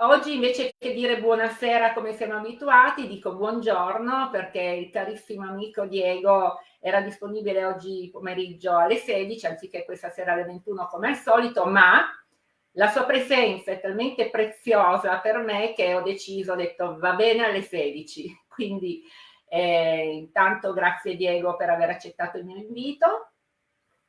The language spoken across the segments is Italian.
oggi invece che dire buonasera come siamo abituati, dico buongiorno perché il carissimo amico Diego era disponibile oggi pomeriggio alle 16 anziché questa sera alle 21 come al solito, ma la sua presenza è talmente preziosa per me che ho deciso, ho detto va bene alle 16, quindi eh, intanto grazie Diego per aver accettato il mio invito.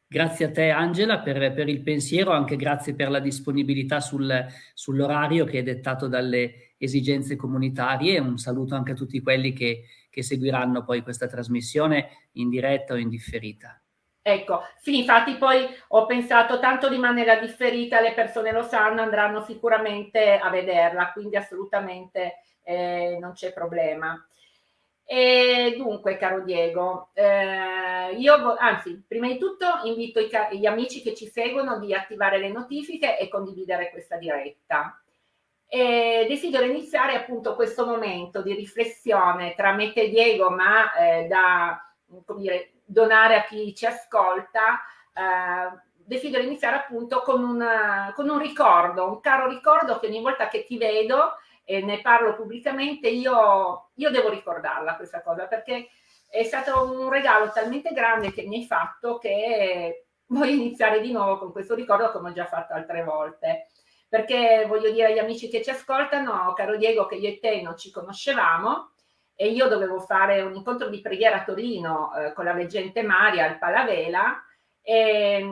Grazie a te Angela per, per il pensiero, anche grazie per la disponibilità sul, sull'orario che è dettato dalle esigenze comunitarie un saluto anche a tutti quelli che, che seguiranno poi questa trasmissione in diretta o in differita. Ecco, sì, infatti poi ho pensato tanto rimane a differita, le persone lo sanno, andranno sicuramente a vederla, quindi assolutamente eh, non c'è problema. E dunque, caro Diego, eh, io anzi, prima di tutto invito gli amici che ci seguono di attivare le notifiche e condividere questa diretta. E desidero iniziare appunto questo momento di riflessione tra me e Diego, ma eh, da dire, donare a chi ci ascolta. Eh, desidero iniziare appunto con, una, con un ricordo, un caro ricordo che ogni volta che ti vedo e ne parlo pubblicamente, io, io devo ricordarla questa cosa perché è stato un regalo talmente grande che mi hai fatto che voglio iniziare di nuovo con questo ricordo come ho già fatto altre volte. Perché voglio dire agli amici che ci ascoltano, caro Diego, che io e te non ci conoscevamo e io dovevo fare un incontro di preghiera a Torino eh, con la veggente Maria al Palavela e,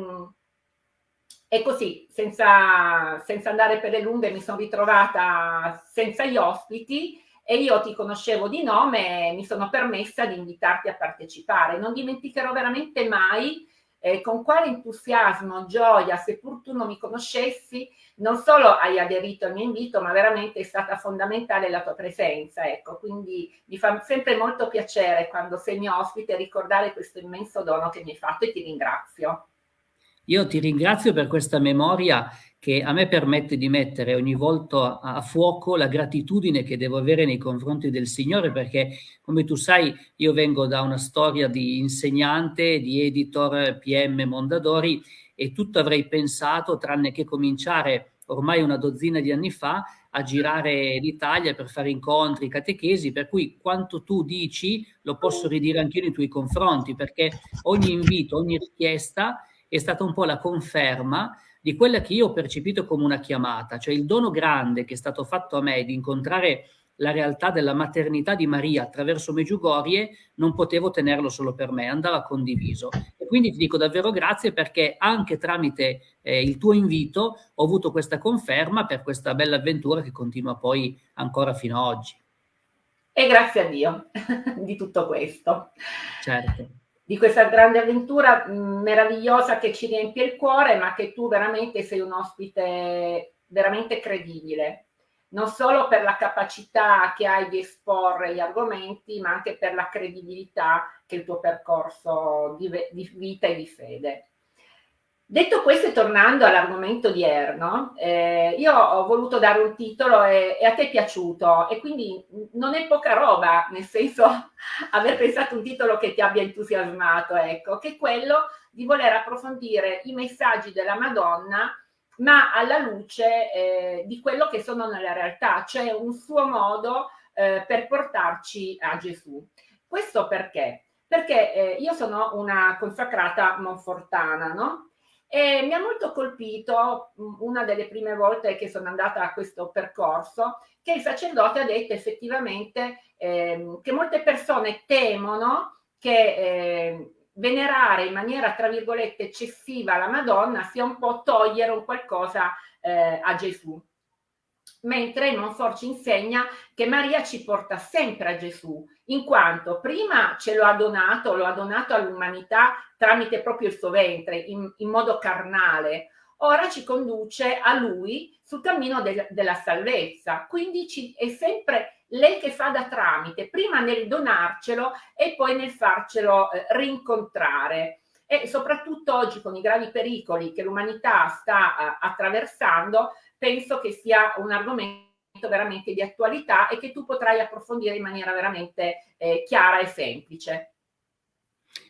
e così, senza, senza andare per le lunghe, mi sono ritrovata senza gli ospiti e io ti conoscevo di nome e mi sono permessa di invitarti a partecipare. Non dimenticherò veramente mai eh, con quale entusiasmo, gioia, seppur tu non mi conoscessi, non solo hai aderito al mio invito, ma veramente è stata fondamentale la tua presenza. Ecco, quindi mi fa sempre molto piacere quando sei mio ospite ricordare questo immenso dono che mi hai fatto e ti ringrazio. Io ti ringrazio per questa memoria che a me permette di mettere ogni volta a, fuoco la gratitudine che devo avere nei confronti del Signore, perché come tu sai io vengo da una storia di insegnante, di editor PM Mondadori e tutto avrei pensato, tranne che cominciare ormai una dozzina di anni fa, a girare l'Italia per fare incontri, catechesi, per cui quanto tu dici lo posso ridire anche io nei tuoi confronti, perché ogni invito, ogni richiesta è stata un po' la conferma di quella che io ho percepito come una chiamata, cioè il dono grande che è stato fatto a me di incontrare la realtà della maternità di Maria attraverso Meggiugorie, non potevo tenerlo solo per me, andava condiviso. E quindi ti dico davvero grazie perché anche tramite eh, il tuo invito ho avuto questa conferma per questa bella avventura che continua poi ancora fino ad oggi. E grazie a Dio di tutto questo. Certo di questa grande avventura mh, meravigliosa che ci riempie il cuore, ma che tu veramente sei un ospite veramente credibile, non solo per la capacità che hai di esporre gli argomenti, ma anche per la credibilità che il tuo percorso di, di vita e di fede. Detto questo e tornando all'argomento odierno, eh, io ho voluto dare un titolo e, e, a te è piaciuto e quindi non è poca roba, nel senso aver pensato un titolo che ti abbia entusiasmato, ecco, che è quello di voler approfondire i messaggi della Madonna ma alla luce eh, di quello che sono nella realtà, cioè un suo modo eh, per portarci a Gesù. Questo perché? Perché eh, io sono una consacrata monfortana, no? E mi ha molto colpito mm, una delle prime volte che sono andata a questo percorso, che il sacerdote ha detto effettivamente eh, che molte persone temono che eh, venerare in maniera, tra virgolette, eccessiva la Madonna sia un po' togliere un qualcosa eh, a Gesù mentre Monfort ci insegna che Maria ci porta sempre a Gesù, in quanto prima ce lo ha donato, lo ha donato all'umanità tramite proprio il suo ventre, in, in, modo carnale, ora ci conduce a lui sul cammino del, della salvezza, quindi ci, è sempre lei che fa da tramite, prima nel donarcelo e poi nel farcelo eh, rincontrare. E soprattutto oggi con i gravi pericoli che l'umanità sta uh, attraversando, penso che sia un argomento veramente di attualità e che tu potrai approfondire in maniera veramente eh, chiara e semplice.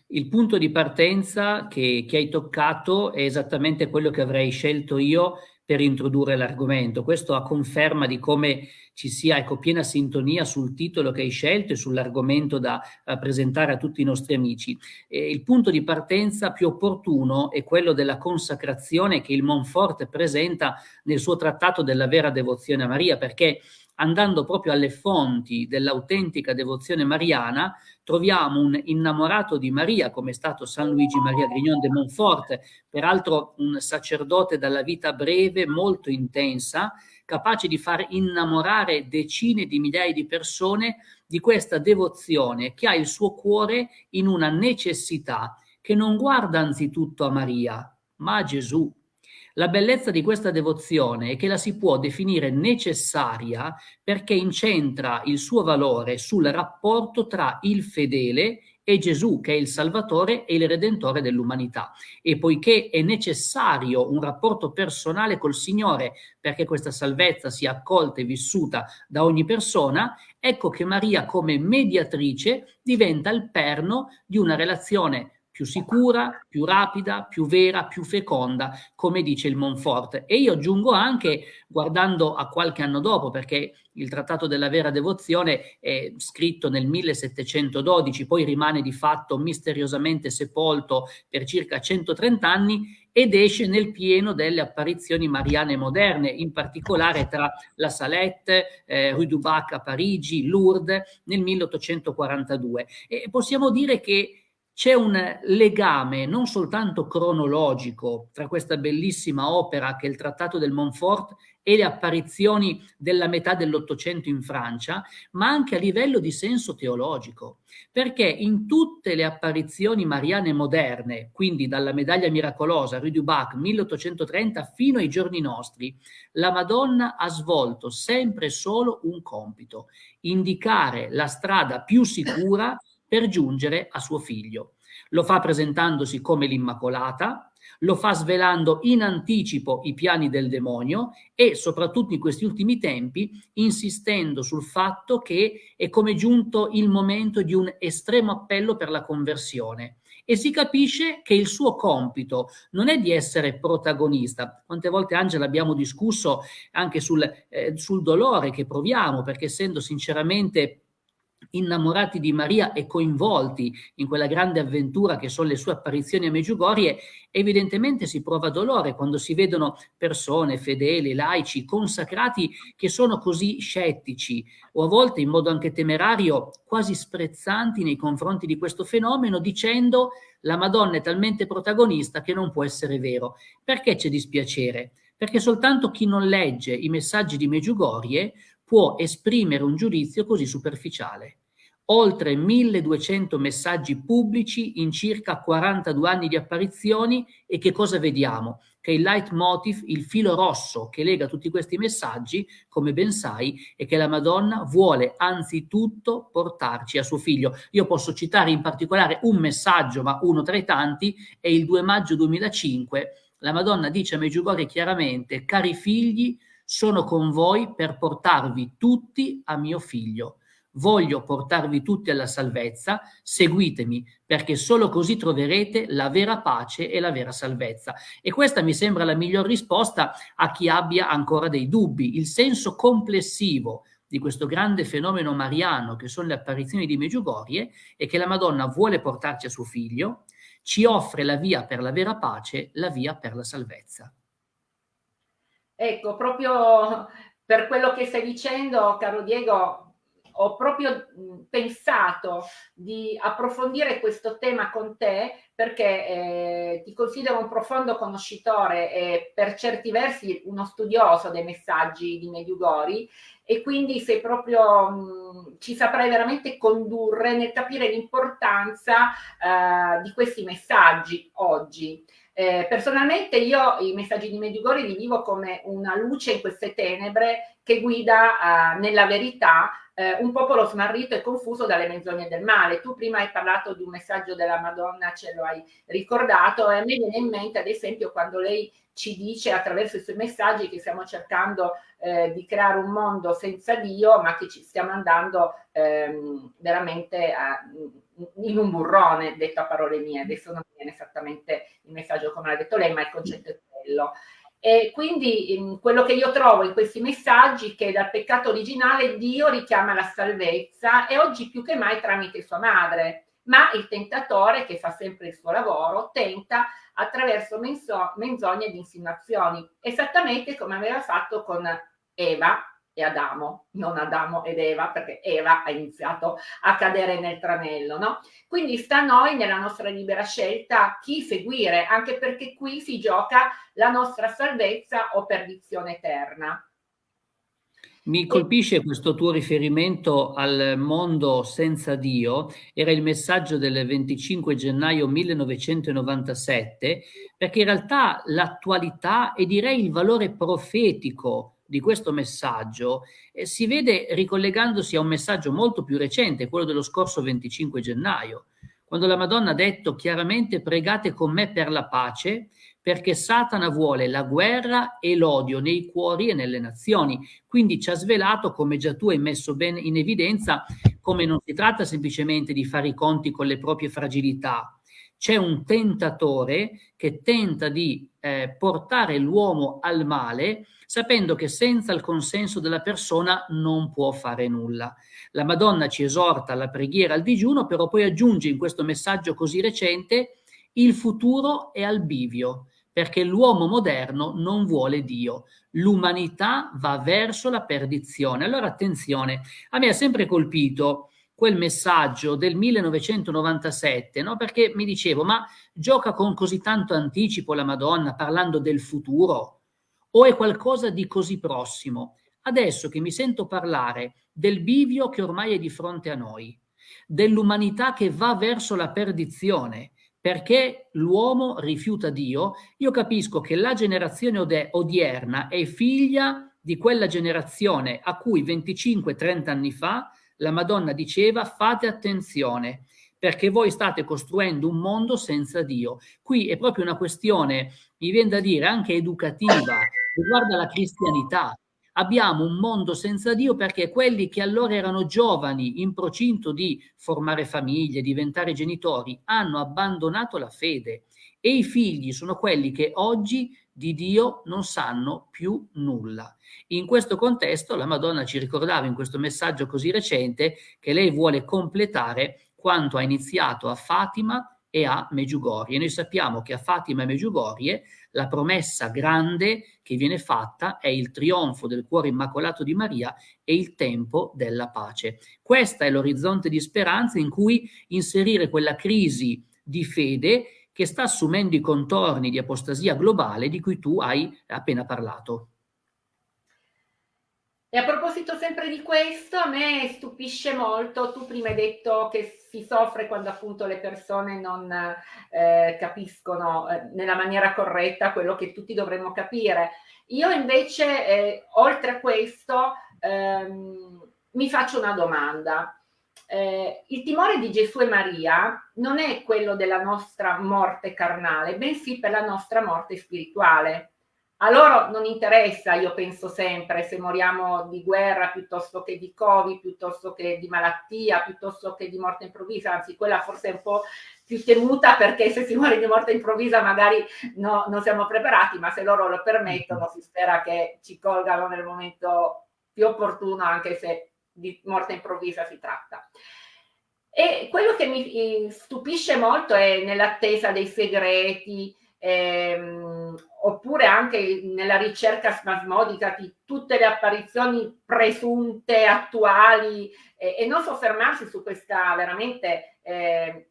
Il punto di partenza che, che, hai toccato è esattamente quello che avrei scelto io per introdurre l'argomento. Questo a conferma di come ci sia ecco, piena sintonia sul titolo che hai scelto e sull'argomento da presentare a tutti i nostri amici. E il punto di partenza più opportuno è quello della consacrazione che il Monfort presenta nel suo trattato della vera devozione a Maria, perché andando proprio alle fonti dell'autentica devozione mariana, troviamo un innamorato di Maria, come è stato San Luigi Maria Grignon de Montfort, peraltro un sacerdote dalla vita breve, molto intensa, capace di far innamorare decine di migliaia di persone di questa devozione che ha il suo cuore in una necessità che non guarda anzitutto a Maria, ma a Gesù la bellezza di questa devozione è che la si può definire necessaria perché incentra il suo valore sul rapporto tra il fedele e Gesù, che è il Salvatore e il Redentore dell'umanità. E poiché è necessario un rapporto personale col Signore perché questa salvezza sia accolta e vissuta da ogni persona, ecco che Maria come mediatrice diventa il perno di una relazione più sicura, più rapida, più vera, più feconda, come dice il Monfort. E io aggiungo anche, guardando a qualche anno dopo, perché il Trattato della Vera Devozione è scritto nel 1712, poi rimane di fatto misteriosamente sepolto per circa 130 anni ed esce nel pieno delle apparizioni mariane moderne, in particolare tra la Salette, eh, Rue du Bac a Parigi, Lourdes nel 1842. E possiamo dire che c'è un legame non soltanto cronologico tra questa bellissima opera che è il Trattato del Montfort e le apparizioni della metà dell'Ottocento in Francia, ma anche a livello di senso teologico, perché in tutte le apparizioni mariane moderne, quindi dalla medaglia miracolosa Rue du Bac 1830 fino ai giorni nostri, la Madonna ha svolto sempre solo un compito, indicare la strada più sicura per giungere a suo figlio. Lo fa presentandosi come l'Immacolata, lo fa svelando in anticipo i piani del demonio e soprattutto in questi ultimi tempi insistendo sul fatto che è come giunto il momento di un estremo appello per la conversione e si capisce che il suo compito non è di essere protagonista. Quante volte Angela abbiamo discusso anche sul, eh, sul dolore che proviamo perché essendo sinceramente innamorati di Maria e coinvolti in quella grande avventura che sono le sue apparizioni a Meggiugorie, evidentemente si prova dolore quando si vedono persone fedeli, laici, consacrati che sono così scettici o a volte in modo anche temerario, quasi sprezzanti nei confronti di questo fenomeno, dicendo la Madonna è talmente protagonista che non può essere vero. Perché c'è dispiacere? Perché soltanto chi non legge i messaggi di Meggiugorie può esprimere un giudizio così superficiale. Oltre 1200 messaggi pubblici in circa 42 anni di apparizioni e che cosa vediamo? Che il leitmotiv, il filo rosso che lega tutti questi messaggi, come ben sai, è che la Madonna vuole anzitutto portarci a suo figlio. Io posso citare in particolare un messaggio, ma uno tra i tanti, è il 2 maggio 2005. La Madonna dice a Meggiugorje chiaramente, cari figli, sono con voi per portarvi tutti a mio figlio. Voglio portarvi tutti alla salvezza, seguitemi, perché solo così troverete la vera pace e la vera salvezza. E questa mi sembra la miglior risposta a chi abbia ancora dei dubbi. Il senso complessivo di questo grande fenomeno mariano che sono le apparizioni di Meggiugorie è che la Madonna vuole portarci a suo figlio, ci offre la via per la vera pace, la via per la salvezza. Ecco, proprio per quello che stai dicendo, caro Diego, ho proprio pensato di approfondire questo tema con te perché eh, ti considero un profondo conoscitore e per certi versi uno studioso dei messaggi di Mediugori e quindi sei proprio, mh, ci saprai veramente condurre nel capire l'importanza eh, di questi messaggi oggi. Eh, personalmente io i messaggi di Mediugori li vivo come una luce in queste tenebre che guida eh, nella verità eh, un popolo smarrito e confuso dalle menzogne del male. Tu prima hai parlato di un messaggio della Madonna, ce lo hai ricordato, e a me viene in mente ad esempio quando lei ci dice attraverso i suoi messaggi che stiamo cercando eh, di creare un mondo senza Dio, ma che ci stiamo andando ehm, veramente a, in un burrone, detto a parole mie. Adesso non viene esattamente il messaggio come l'ha detto lei, ma il concetto è quello. E quindi mm, quello che io trovo in questi messaggi è che dal peccato originale Dio richiama la salvezza e oggi più che mai tramite sua madre, ma il tentatore che fa sempre il suo lavoro tenta attraverso menzogne ed insinuazioni, esattamente come aveva fatto con Eva e Adamo, non Adamo ed Eva, perché Eva ha iniziato a cadere nel tranello, no? Quindi sta a noi, nella nostra libera scelta, chi seguire, anche perché qui si gioca la nostra salvezza o perdizione eterna. Mi colpisce questo tuo riferimento al mondo senza Dio, era il messaggio del 25 gennaio 1997, perché in realtà l'attualità e direi il valore profetico di questo messaggio eh, si vede ricollegandosi a un messaggio molto più recente, quello dello scorso 25 gennaio, quando la Madonna ha detto chiaramente pregate con me per la pace, perché Satana vuole la guerra e l'odio nei cuori e nelle nazioni. Quindi ci ha svelato, come già tu hai messo bene in evidenza, come non si tratta semplicemente di fare i conti con le proprie fragilità, c'è un tentatore che tenta di eh, portare l'uomo al male sapendo che senza il consenso della persona non può fare nulla. La Madonna ci esorta alla preghiera, al digiuno, però poi aggiunge in questo messaggio così recente il futuro è al bivio, perché l'uomo moderno non vuole Dio. L'umanità va verso la perdizione. Allora attenzione, a me ha sempre colpito quel messaggio del 1997, no? perché mi dicevo, ma gioca con così tanto anticipo la Madonna parlando del futuro o è qualcosa di così prossimo? Adesso che mi sento parlare del bivio che ormai è di fronte a noi, dell'umanità che va verso la perdizione, perché l'uomo rifiuta Dio, io capisco che la generazione odierna è figlia di quella generazione a cui 25-30 anni fa la Madonna diceva fate attenzione perché voi state costruendo un mondo senza Dio. Qui è proprio una questione, mi viene da dire, anche educativa, riguarda la cristianità. Abbiamo un mondo senza Dio perché quelli che allora erano giovani, in procinto di formare famiglie, diventare genitori, hanno abbandonato la fede e i figli sono quelli che oggi di Dio non sanno più nulla. In questo contesto la Madonna ci ricordava in questo messaggio così recente che lei vuole completare quanto ha iniziato a Fatima e a Meggiugorie. Noi sappiamo che a Fatima e Meggiugorie la promessa grande che viene fatta è il trionfo del cuore immacolato di Maria e il tempo della pace. Questo è l'orizzonte di speranza in cui inserire quella crisi di fede che sta assumendo i contorni di apostasia globale di cui tu hai appena parlato. E a proposito sempre di questo, a me stupisce molto, tu prima hai detto che si soffre quando appunto le persone non eh, capiscono eh, nella maniera corretta quello che tutti dovremmo capire. Io invece, eh, oltre a questo, ehm, mi faccio una domanda eh, il timore di Gesù e Maria non è quello della nostra morte carnale, bensì per la nostra morte spirituale. A loro non interessa, io penso sempre, se moriamo di guerra piuttosto che di Covid, piuttosto che di malattia, piuttosto che di morte improvvisa, anzi quella forse è un po' più temuta perché se si muore di morte improvvisa magari no, non siamo preparati, ma se loro lo permettono si spera che ci colgano nel momento più opportuno, anche se di morte improvvisa si tratta. E quello che mi stupisce molto è nell'attesa dei segreti, ehm, oppure anche nella ricerca spasmodica di tutte le apparizioni presunte, attuali, eh, e non soffermarsi su questa veramente eh,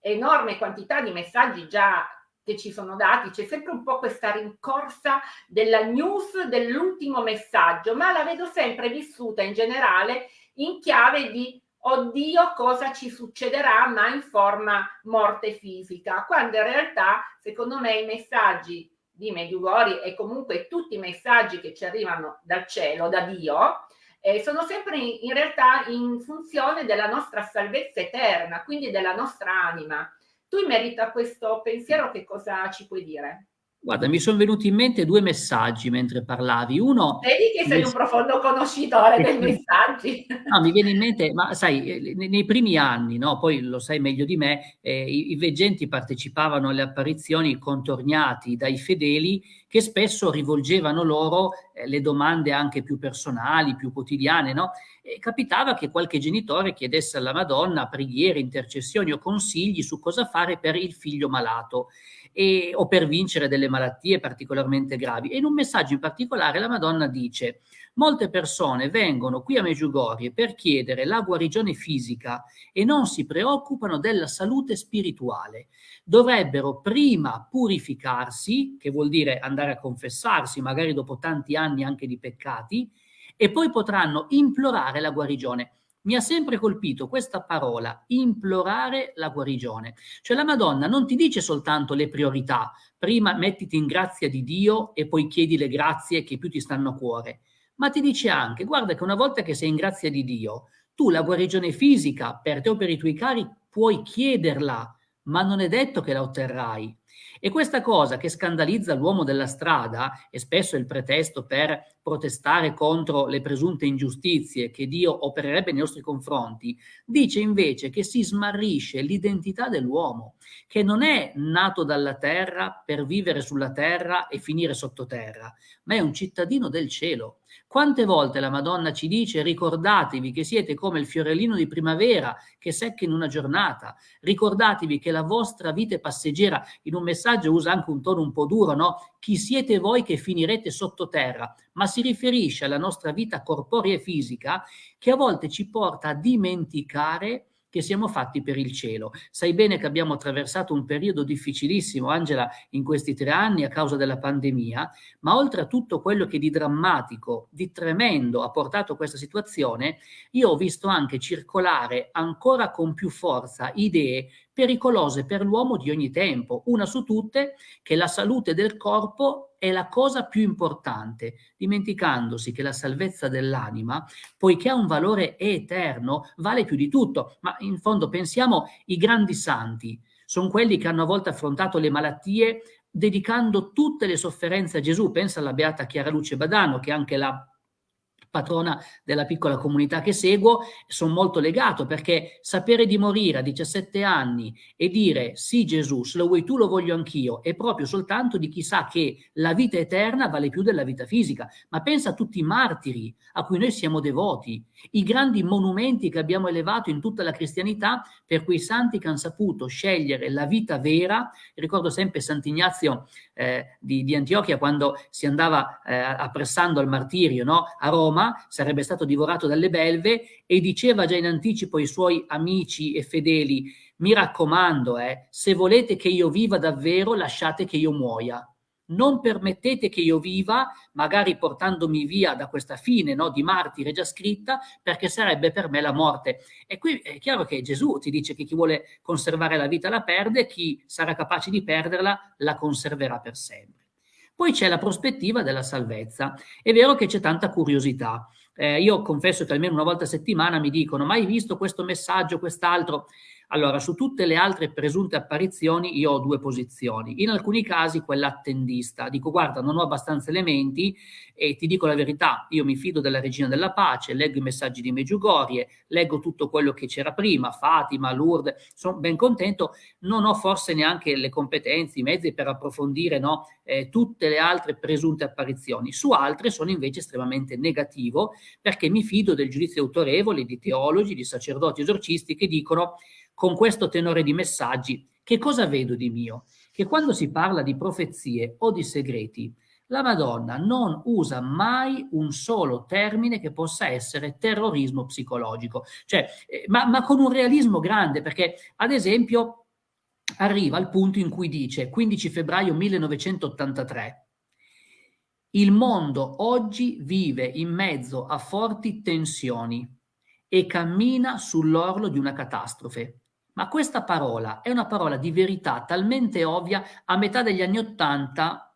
enorme quantità di messaggi già che ci sono dati, c'è sempre un po' questa rincorsa della news dell'ultimo messaggio, ma la vedo sempre vissuta in generale in chiave di oddio cosa ci succederà, ma in forma morte fisica, quando in realtà secondo me i messaggi di Medjugorje e comunque tutti i messaggi che ci arrivano dal cielo, da Dio, eh, sono sempre in, in realtà in funzione della nostra salvezza eterna, quindi della nostra anima tu in merito a questo pensiero che cosa ci puoi dire? Guarda, mi sono venuti in mente due messaggi mentre parlavi. Uno... Vedi che sei un profondo conoscitore dei messaggi. No, mi viene in mente, ma sai, eh, nei, primi anni, no, poi lo sai meglio di me, eh, i, i, veggenti partecipavano alle apparizioni contorniati dai fedeli che spesso rivolgevano loro eh, le domande anche più personali, più quotidiane, no? E capitava che qualche genitore chiedesse alla Madonna preghiere, intercessioni o consigli su cosa fare per il figlio malato e, o per vincere delle malattie particolarmente gravi. E in un messaggio in particolare la Madonna dice molte persone vengono qui a Meggiugorie per chiedere la guarigione fisica e non si preoccupano della salute spirituale. Dovrebbero prima purificarsi, che vuol dire andare a confessarsi, magari dopo tanti anni anche di peccati, e poi potranno implorare la guarigione mi ha sempre colpito questa parola, implorare la guarigione. Cioè la Madonna non ti dice soltanto le priorità, prima mettiti in grazia di Dio e poi chiedi le grazie che più ti stanno a cuore, ma ti dice anche, guarda che una volta che sei in grazia di Dio, tu la guarigione fisica per te o per i tuoi cari puoi chiederla, ma non è detto che la otterrai. E questa cosa che scandalizza l'uomo della strada, e spesso è il pretesto per protestare contro le presunte ingiustizie che Dio opererebbe nei nostri confronti, dice invece che si smarrisce l'identità dell'uomo, che non è nato dalla terra per vivere sulla terra e finire sottoterra, ma è un cittadino del cielo. Quante volte la Madonna ci dice ricordatevi che siete come il fiorellino di primavera che secca in una giornata, ricordatevi che la vostra vita è passeggera, in un messaggio usa anche un tono un po' duro, no? Chi siete voi che finirete sottoterra, ma si riferisce alla nostra vita corporea e fisica che a volte ci porta a dimenticare che siamo fatti per il cielo. Sai bene che abbiamo attraversato un periodo difficilissimo, Angela, in questi tre anni a causa della pandemia, ma oltre a tutto quello che di drammatico, di tremendo ha portato questa situazione, io ho visto anche circolare ancora con più forza idee pericolose per l'uomo di ogni tempo. Una su tutte, che la salute del corpo è la cosa più importante, dimenticandosi che la salvezza dell'anima, poiché ha un valore eterno, vale più di tutto. Ma in fondo pensiamo i grandi santi, sono quelli che hanno a volte affrontato le malattie dedicando tutte le sofferenze a Gesù. Pensa alla beata Chiara Luce Badano, che anche la patrona della piccola comunità che seguo, sono molto legato perché sapere di morire a 17 anni e dire sì Gesù, se lo vuoi tu lo voglio anch'io, è proprio soltanto di chi sa che la vita eterna vale più della vita fisica. Ma pensa a tutti i martiri a cui noi siamo devoti, i grandi monumenti che abbiamo elevato in tutta la cristianità per quei santi che hanno saputo scegliere la vita vera. Ricordo sempre Sant'Ignazio eh, di, di, Antiochia quando si andava eh, appressando al martirio no? a Roma, sarebbe stato divorato dalle belve e diceva già in anticipo ai suoi amici e fedeli, mi raccomando, eh, se volete che io viva davvero, lasciate che io muoia non permettete che io viva, magari portandomi via da questa fine no, di martire già scritta, perché sarebbe per me la morte. E qui è chiaro che Gesù ti dice che chi vuole conservare la vita la perde, chi sarà capace di perderla la conserverà per sempre. Poi c'è la prospettiva della salvezza. È vero che c'è tanta curiosità. Eh, io confesso che almeno una volta a settimana mi dicono, mai visto questo messaggio, quest'altro? Allora, su tutte le altre presunte apparizioni io ho due posizioni. In alcuni casi quella attendista. Dico, guarda, non ho abbastanza elementi e ti dico la verità, io mi fido della Regina della Pace, leggo i messaggi di Meggiugorie, leggo tutto quello che c'era prima, Fatima, Lourdes, sono ben contento, non ho forse neanche le competenze, i mezzi per approfondire no, eh, tutte le altre presunte apparizioni. Su altre sono invece estremamente negativo perché mi fido del giudizio autorevole di teologi, di sacerdoti esorcisti che dicono con questo tenore di messaggi, che cosa vedo di mio? Che quando si parla di profezie o di segreti, la Madonna non usa mai un solo termine che possa essere terrorismo psicologico, cioè, eh, ma, ma con un realismo grande, perché ad esempio arriva al punto in cui dice 15 febbraio 1983 il mondo oggi vive in mezzo a forti tensioni e cammina sull'orlo di una catastrofe. Ma questa parola è una parola di verità talmente ovvia, a metà degli anni Ottanta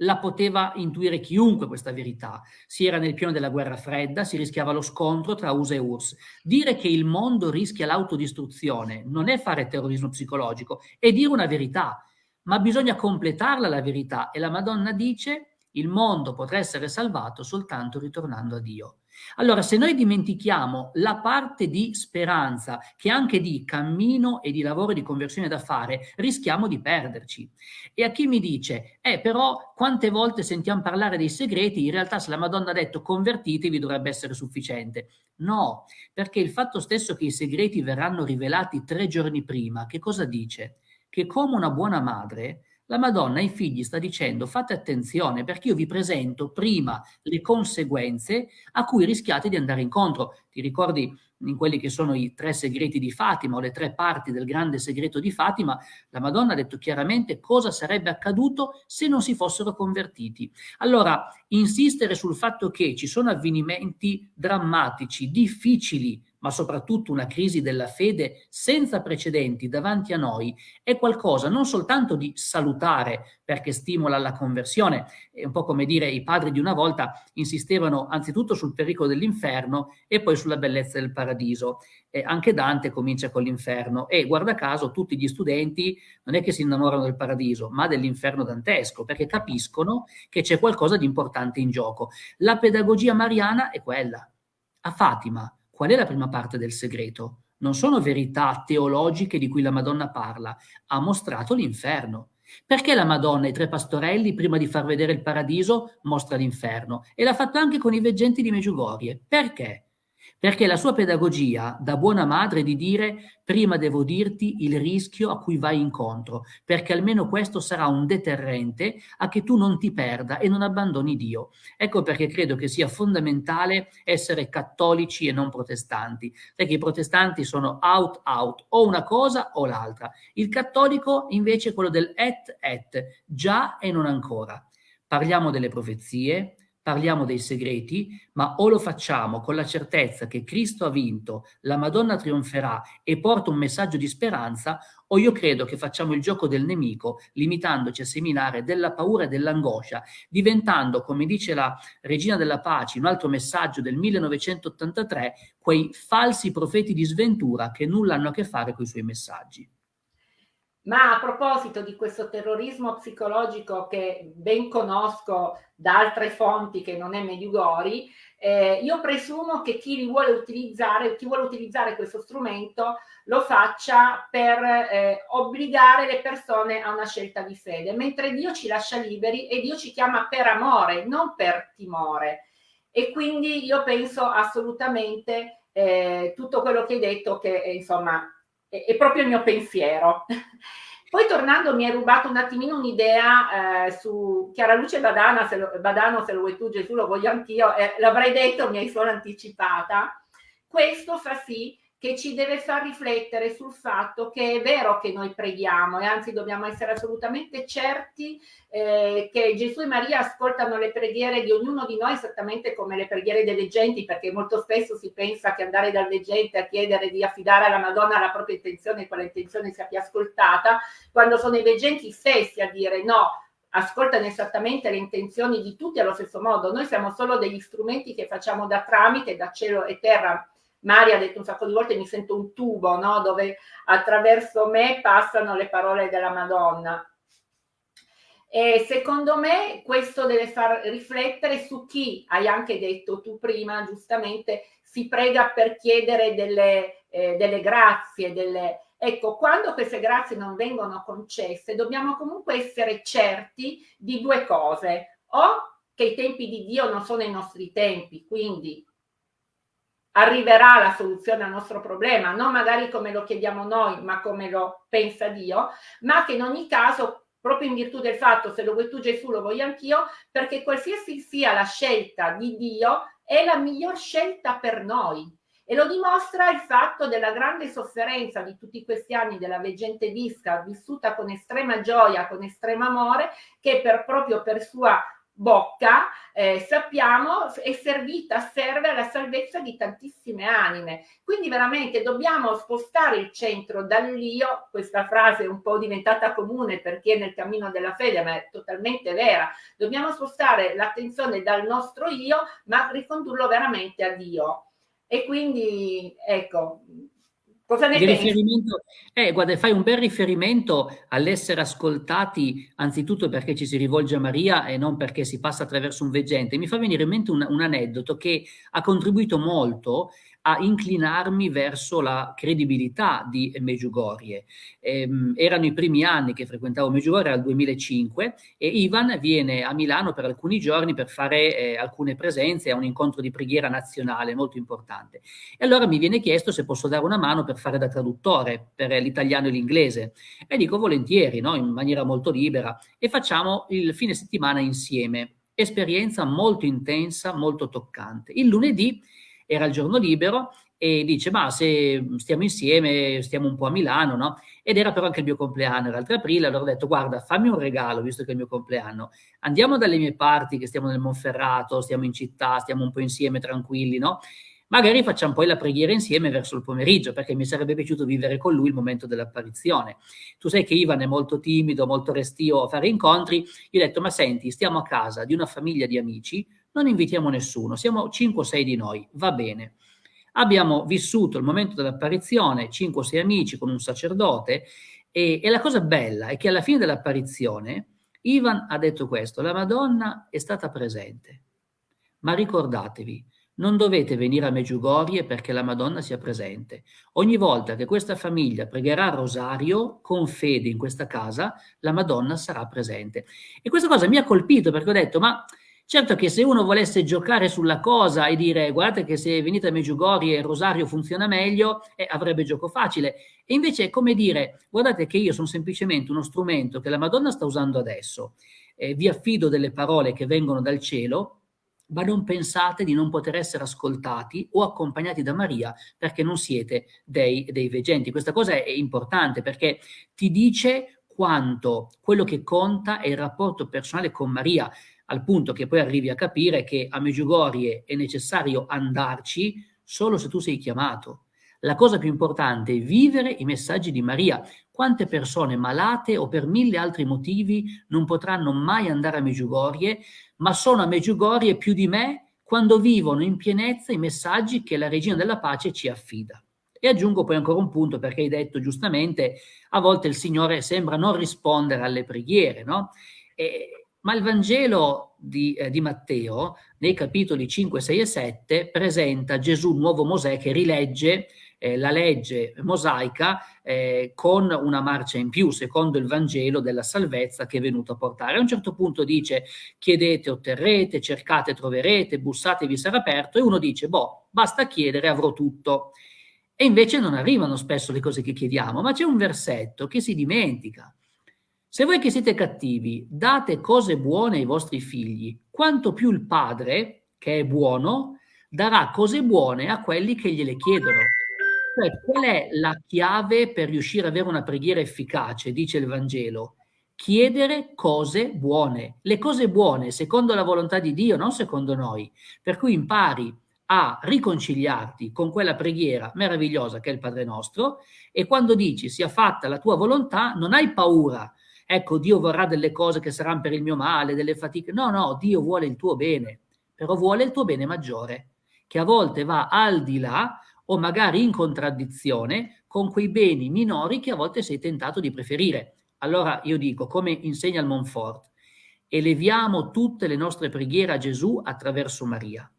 la poteva intuire chiunque questa verità. Si era nel pieno della guerra fredda, si rischiava lo scontro tra USA e URSS. Dire che il mondo rischia l'autodistruzione non è fare terrorismo psicologico, è dire una verità. ma bisogna completarla la verità e la Madonna dice il mondo potrà essere salvato soltanto ritornando a Dio. Allora, se noi dimentichiamo la parte di speranza, che anche di cammino e di lavoro di conversione da fare, rischiamo di perderci. E a chi mi dice, eh, però quante volte sentiamo parlare dei segreti, in realtà se la Madonna ha detto convertitevi dovrebbe essere sufficiente. No, perché il fatto stesso che i segreti verranno rivelati tre giorni prima, che cosa dice? Che come una buona madre la Madonna ai figli sta dicendo fate attenzione perché io vi presento prima le conseguenze a cui rischiate di andare incontro. Ti ricordi in quelli che sono i tre segreti di Fatima o le tre parti del grande segreto di Fatima, la Madonna ha detto chiaramente cosa sarebbe accaduto se non si fossero convertiti. Allora, insistere sul fatto che ci sono avvenimenti drammatici, difficili, ma soprattutto una crisi della fede senza precedenti davanti a noi, è qualcosa non soltanto di salutare perché stimola la conversione, è un po' come dire i padri di una volta insistevano anzitutto sul pericolo dell'inferno e poi sulla bellezza del paradiso. E anche Dante comincia con l'inferno e guarda caso tutti gli studenti non è che si innamorano del paradiso, ma dell'inferno dantesco, perché capiscono che c'è qualcosa di importante in gioco. La pedagogia mariana è quella. A Fatima, Qual è la prima parte del segreto? Non sono verità teologiche di cui la Madonna parla, ha mostrato l'inferno. Perché la Madonna, i tre pastorelli, prima di far vedere il paradiso, mostra l'inferno? E l'ha fatto anche con i veggenti di Meggiugorie. Perché? Perché la sua pedagogia da buona madre è di dire prima devo dirti il rischio a cui vai incontro, perché almeno questo sarà un deterrente a che tu non ti perda e non abbandoni Dio. Ecco perché credo che sia fondamentale essere cattolici e non protestanti, perché i protestanti sono out out, o una cosa o l'altra. Il cattolico invece è quello del et et, già e non ancora. Parliamo delle profezie, parliamo dei segreti, ma o lo facciamo con la certezza che Cristo ha vinto, la Madonna trionferà e porta un messaggio di speranza, o io credo che facciamo il gioco del nemico, limitandoci a seminare della paura e dell'angoscia, diventando, come dice la Regina della Pace, un altro messaggio del 1983, quei falsi profeti di sventura che nulla hanno a che fare con i suoi messaggi. Ma a proposito di questo terrorismo psicologico che ben conosco da altre fonti che non è Mediugori, eh, io presumo che chi vuole utilizzare, chi vuole utilizzare questo strumento lo faccia per eh, obbligare le persone a una scelta di fede, mentre Dio ci lascia liberi e Dio ci chiama per amore, non per timore. E quindi io penso assolutamente eh, tutto quello che hai detto che eh, insomma è, è proprio il mio pensiero. Poi tornando mi hai rubato un attimino un'idea eh, su Chiara Luce Badana, se lo, Badano, se lo vuoi tu Gesù, lo voglio anch'io, eh, l'avrei detto, mi hai solo anticipata. Questo fa sì che ci deve far riflettere sul fatto che è vero che noi preghiamo e anzi dobbiamo essere assolutamente certi eh, che Gesù e Maria ascoltano le preghiere di ognuno di noi esattamente come le preghiere dei leggenti perché molto spesso si pensa che andare dal leggente a chiedere di affidare alla Madonna la propria intenzione e quella intenzione sia più ascoltata quando sono i leggenti stessi a dire no ascoltano esattamente le intenzioni di tutti allo stesso modo. Noi siamo solo degli strumenti che facciamo da tramite da cielo e terra Maria ha detto un sacco di volte mi sento un tubo, no? dove attraverso me passano le parole della Madonna. E secondo me questo deve far riflettere su chi, hai anche detto tu prima, giustamente, si prega per chiedere delle, eh, delle grazie, delle... Ecco, quando queste grazie non vengono concesse, dobbiamo comunque essere certi di due cose. O che i tempi di Dio non sono i nostri tempi, quindi arriverà la soluzione al nostro problema, non magari come lo chiediamo noi, ma come lo pensa Dio, ma che in ogni caso, proprio in virtù del fatto, se lo vuoi tu Gesù, lo voglio anch'io, perché qualsiasi sia la scelta di Dio, è la miglior scelta per noi. E lo dimostra il fatto della grande sofferenza di tutti questi anni della veggente Visca, vissuta con estrema gioia, con estremo amore, che per, proprio per sua bocca, eh, sappiamo, è servita, serve alla salvezza di tantissime anime. Quindi veramente dobbiamo spostare il centro dall'io, questa frase è un po' diventata comune per chi è nel cammino della fede, ma è totalmente vera. Dobbiamo spostare l'attenzione dal nostro io, ma ricondurlo veramente a Dio. E quindi, ecco, Cosa ne pensi? Eh, guarda, fai un bel riferimento all'essere ascoltati anzitutto perché ci si rivolge a Maria e non perché si passa attraverso un veggente. Mi fa venire in mente un, un aneddoto che ha contribuito molto a inclinarmi verso la credibilità di Meggiugorie. Eh, erano i primi anni che frequentavo Meggiugorie, era il 2005, e Ivan viene a Milano per alcuni giorni per fare eh, alcune presenze a un incontro di preghiera nazionale molto importante. E allora mi viene chiesto se posso dare una mano per fare da traduttore per l'italiano e l'inglese. E dico volentieri, no? in maniera molto libera, e facciamo il fine settimana insieme. Esperienza molto intensa, molto toccante. Il lunedì era il giorno libero e dice ma se stiamo insieme, stiamo un po' a Milano, no? Ed era però anche il mio compleanno, era il 3 aprile, allora ho detto guarda fammi un regalo visto che è il mio compleanno, andiamo dalle mie parti che stiamo nel Monferrato, stiamo in città, stiamo un po' insieme tranquilli, no? Magari facciamo poi la preghiera insieme verso il pomeriggio, perché mi sarebbe piaciuto vivere con lui il momento dell'apparizione. Tu sai che Ivan è molto timido, molto restio a fare incontri. Io ho detto, ma senti, stiamo a casa di una famiglia di amici, non invitiamo nessuno, siamo 5 o 6 di noi, va bene. Abbiamo vissuto il momento dell'apparizione, 5 o 6 amici con un sacerdote, e, e la cosa bella è che alla fine dell'apparizione Ivan ha detto questo, la Madonna è stata presente, ma ricordatevi, non dovete venire a Meggiugorie perché la Madonna sia presente. Ogni volta che questa famiglia pregherà il rosario con fede in questa casa, la Madonna sarà presente. E questa cosa mi ha colpito perché ho detto, ma Certo che se uno volesse giocare sulla cosa e dire guardate che se venite a Meggiugorie il rosario funziona meglio, eh, avrebbe gioco facile. E invece è come dire guardate che io sono semplicemente uno strumento che la Madonna sta usando adesso, eh, vi affido delle parole che vengono dal cielo, ma non pensate di non poter essere ascoltati o accompagnati da Maria perché non siete dei, dei veggenti. Questa cosa è importante perché ti dice quanto quello che conta è il rapporto personale con Maria al punto che poi arrivi a capire che a Meggiugorie è necessario andarci solo se tu sei chiamato. La cosa più importante è vivere i messaggi di Maria. Quante persone malate o per mille altri motivi non potranno mai andare a Meggiugorie, ma sono a Meggiugorie più di me quando vivono in pienezza i messaggi che la Regina della Pace ci affida. E aggiungo poi ancora un punto, perché hai detto giustamente, a volte il Signore sembra non rispondere alle preghiere, no? E ma il Vangelo di, eh, di, Matteo, nei capitoli 5, 6 e 7, presenta Gesù, nuovo Mosè, che rilegge eh, la legge mosaica eh, con una marcia in più, secondo il Vangelo della salvezza che è venuto a portare. A un certo punto dice chiedete, otterrete, cercate, troverete, bussate, vi sarà aperto, e uno dice, boh, basta chiedere, avrò tutto. E invece non arrivano spesso le cose che chiediamo, ma c'è un versetto che si dimentica se voi che siete cattivi date cose buone ai vostri figli, quanto più il Padre, che è buono, darà cose buone a quelli che gliele chiedono. Cioè, qual è la chiave per riuscire ad avere una preghiera efficace, dice il Vangelo? Chiedere cose buone. Le cose buone secondo la volontà di Dio, non secondo noi. Per cui impari a riconciliarti con quella preghiera meravigliosa che è il Padre nostro e quando dici sia fatta la tua volontà non hai paura ecco Dio vorrà delle cose che saranno per il mio male, delle fatiche. No, no, Dio vuole il tuo bene, però vuole il tuo bene maggiore, che a volte va al di là o magari in contraddizione con quei beni minori che a volte sei tentato di preferire. Allora io dico, come insegna il Monfort, eleviamo tutte le nostre preghiere a Gesù attraverso Maria.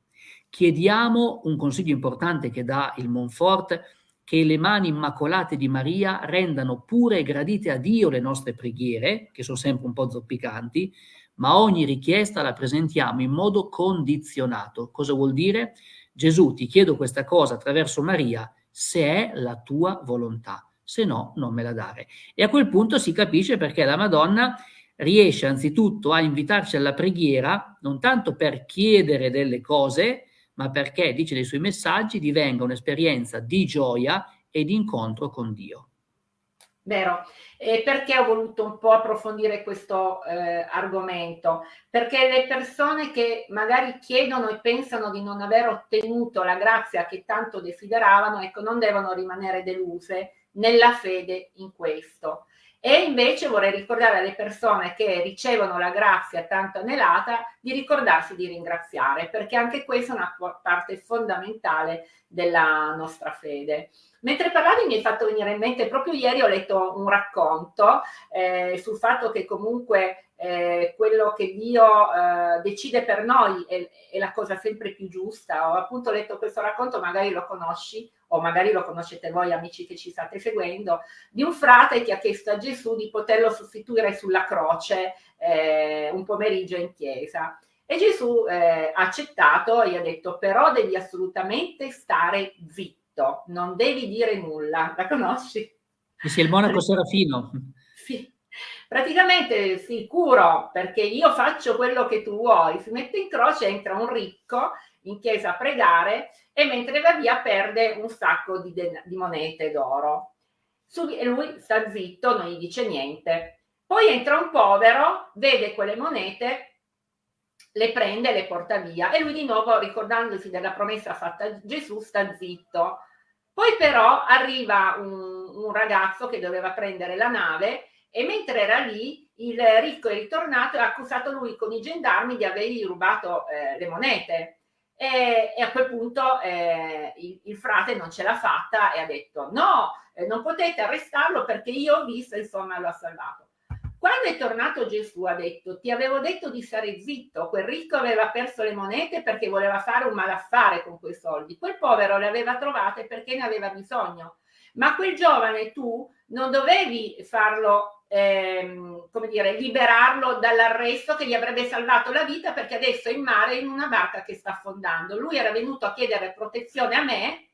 Chiediamo un consiglio importante che dà il Monfort, che le mani immacolate di Maria rendano pure e gradite a Dio le nostre preghiere, che sono sempre un po' zoppicanti, ma ogni richiesta la presentiamo in modo condizionato. Cosa vuol dire? Gesù, ti chiedo questa cosa attraverso Maria, se è la tua volontà, se no non me la dare. E a quel punto si capisce perché la Madonna riesce anzitutto a invitarci alla preghiera, non tanto per chiedere delle cose, ma perché, dice nei suoi messaggi, divenga un'esperienza di gioia e di incontro con Dio. Vero, e perché ho voluto un po' approfondire questo eh, argomento? Perché le persone che magari chiedono e pensano di non aver ottenuto la grazia che tanto desideravano, ecco, non devono rimanere deluse nella fede in questo. E invece vorrei ricordare alle persone che ricevono la grazia tanto anelata di ricordarsi di ringraziare, perché anche questa è una parte fondamentale della nostra fede. Mentre parlavi mi hai fatto venire in mente, proprio ieri ho letto un racconto eh, sul fatto che comunque eh, quello che Dio eh, decide per noi è, è, la cosa sempre più giusta. Ho appunto letto questo racconto, magari lo conosci o magari lo conoscete voi amici che ci state seguendo, di un frate che ha chiesto a Gesù di poterlo sostituire sulla croce eh, un pomeriggio in chiesa. E Gesù eh, ha accettato e ha detto però devi assolutamente stare zitto, non devi dire nulla. La conosci? Sì, il monaco Serafino. Sì, praticamente sicuro perché io faccio quello che tu vuoi, si mette in croce, entra un ricco in chiesa a pregare e mentre va via perde un sacco di, di monete d'oro. E lui sta zitto, non gli dice niente. Poi entra un povero, vede quelle monete, le prende e le porta via e lui di nuovo ricordandosi della promessa fatta a Gesù sta zitto. Poi però arriva un, un ragazzo che doveva prendere la nave e mentre era lì il ricco è ritornato e ha accusato lui con i gendarmi di avergli rubato eh, le monete e, e, a quel punto eh, il, il, frate non ce l'ha fatta e ha detto no, eh, non potete arrestarlo perché io ho visto, insomma l'ho salvato. Quando è tornato Gesù ha detto ti avevo detto di stare zitto, quel ricco aveva perso le monete perché voleva fare un malaffare con quei soldi, quel povero le aveva trovate perché ne aveva bisogno, ma quel giovane tu non dovevi farlo ehm, come dire, liberarlo dall'arresto che gli avrebbe salvato la vita perché adesso è in mare in una barca che sta affondando. Lui era venuto a chiedere protezione a me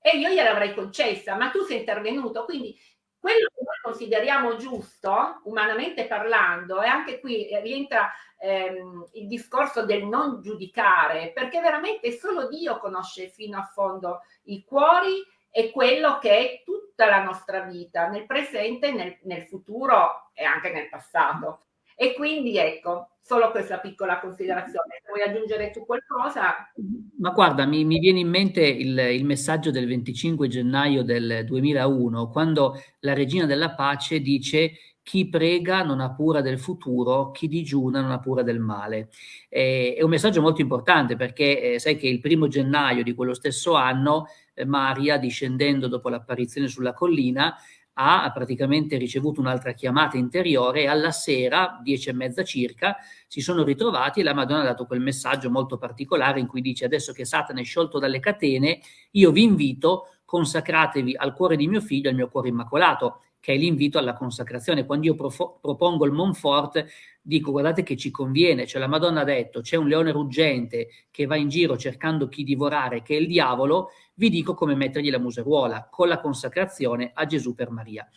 e io gliel'avrei concessa, ma tu sei intervenuto. Quindi quello consideriamo giusto, umanamente parlando, e anche qui rientra ehm, il discorso del non giudicare, perché veramente solo Dio conosce fino a fondo i cuori e quello che è tutta la nostra vita, nel presente, nel, nel futuro e anche nel passato. E quindi ecco, solo questa piccola considerazione. Vuoi aggiungere tu qualcosa? Ma guarda, mi, mi viene in mente il, il, messaggio del 25 gennaio del 2001, quando la Regina della Pace dice chi prega non ha cura del futuro, chi digiuna non ha cura del male. Eh, è un messaggio molto importante perché eh, sai che il primo gennaio di quello stesso anno eh, Maria, discendendo dopo l'apparizione sulla collina, ha praticamente ricevuto un'altra chiamata interiore e alla sera, dieci e mezza circa, si sono ritrovati e la Madonna ha dato quel messaggio molto particolare in cui dice adesso che Satana è sciolto dalle catene, io vi invito, consacratevi al cuore di mio figlio, al mio cuore immacolato che è l'invito alla consacrazione. Quando io propongo il Monfort, dico guardate che ci conviene, cioè la Madonna ha detto c'è un leone ruggente che va in giro cercando chi divorare, che è il diavolo, vi dico come mettergli la museruola, con la consacrazione a Gesù per Maria.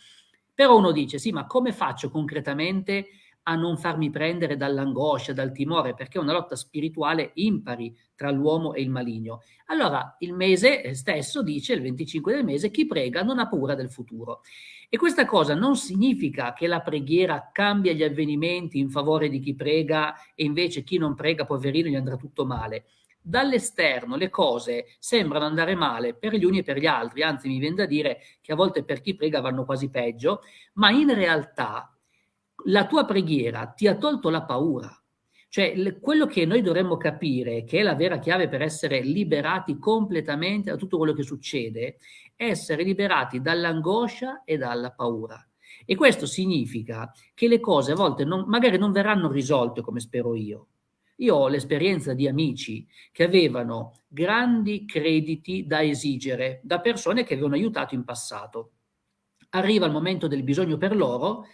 Però uno dice, sì, ma come faccio concretamente a non farmi prendere dall'angoscia, dal timore, perché è una lotta spirituale impari tra l'uomo e il maligno. Allora il mese stesso dice, il 25 del mese, chi prega non ha paura del futuro. E questa cosa non significa che la preghiera cambia gli avvenimenti in favore di chi prega e invece chi non prega, poverino, gli andrà tutto male. Dall'esterno le cose sembrano andare male per gli uni e per gli altri, anzi mi viene da dire che a volte per chi prega vanno quasi peggio, ma in realtà la tua preghiera ti ha tolto la paura. Cioè, quello che noi dovremmo capire, che è la vera chiave per essere liberati completamente da tutto quello che succede, essere liberati dall'angoscia e dalla paura. E questo significa che le cose a volte non, magari non verranno risolte come spero io. Io ho l'esperienza di amici che avevano grandi crediti da esigere da persone che avevano aiutato in passato. Arriva il momento del bisogno per loro